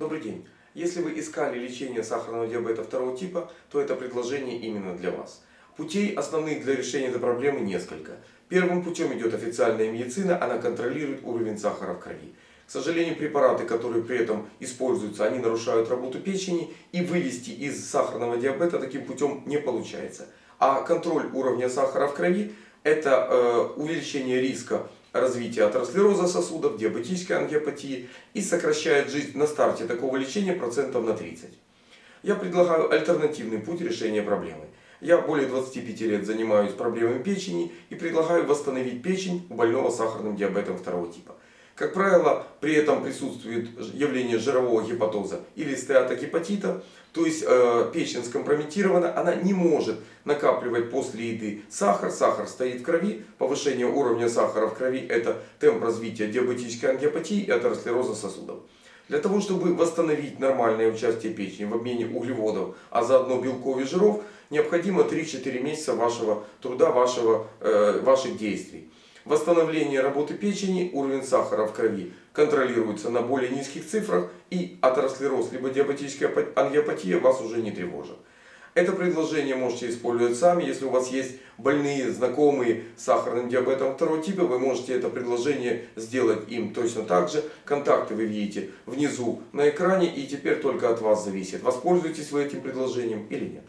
Добрый день! Если вы искали лечение сахарного диабета второго типа, то это предложение именно для вас. Путей основных для решения этой проблемы несколько. Первым путем идет официальная медицина, она контролирует уровень сахара в крови. К сожалению, препараты, которые при этом используются, они нарушают работу печени и вывести из сахарного диабета таким путем не получается. А контроль уровня сахара в крови это э, увеличение риска развития атеросклероза сосудов, диабетической ангиопатии и сокращает жизнь на старте такого лечения процентов на 30. Я предлагаю альтернативный путь решения проблемы. Я более 25 лет занимаюсь проблемами печени и предлагаю восстановить печень у больного сахарным диабетом второго типа. Как правило, при этом присутствует явление жирового гепатоза или стеатогепатита, то есть э, печень скомпрометирована, она не может накапливать после еды сахар, сахар стоит в крови, повышение уровня сахара в крови это темп развития диабетической ангиопатии и атеросклероза сосудов. Для того, чтобы восстановить нормальное участие печени в обмене углеводов, а заодно белков и жиров, необходимо 3-4 месяца вашего труда, вашего, э, ваших действий. Восстановление работы печени, уровень сахара в крови контролируется на более низких цифрах и атеросклероз либо диабетическая ангиопатия вас уже не тревожит. Это предложение можете использовать сами. Если у вас есть больные, знакомые с сахарным диабетом второго типа, вы можете это предложение сделать им точно так же. Контакты вы видите внизу на экране и теперь только от вас зависит, воспользуетесь вы этим предложением или нет.